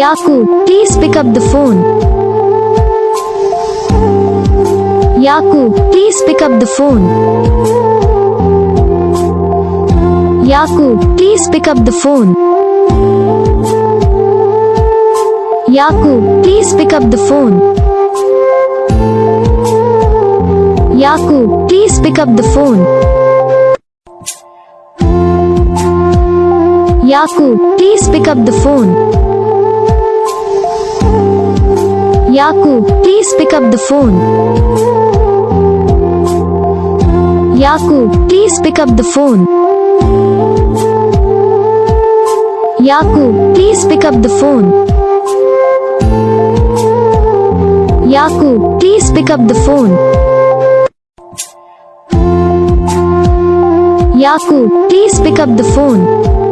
Yaku, please pick up the phone. Yaku, please pick up the phone. Yaku, please pick up the phone. Yaku, please pick up the phone. Yaku, please pick up the phone. Yaku, please pick up the phone. Yaku, please pick up the phone. Yaku, please pick up the phone. Yaku, please pick up the phone. Yaku, please pick up the phone. Yaku, please pick up the phone.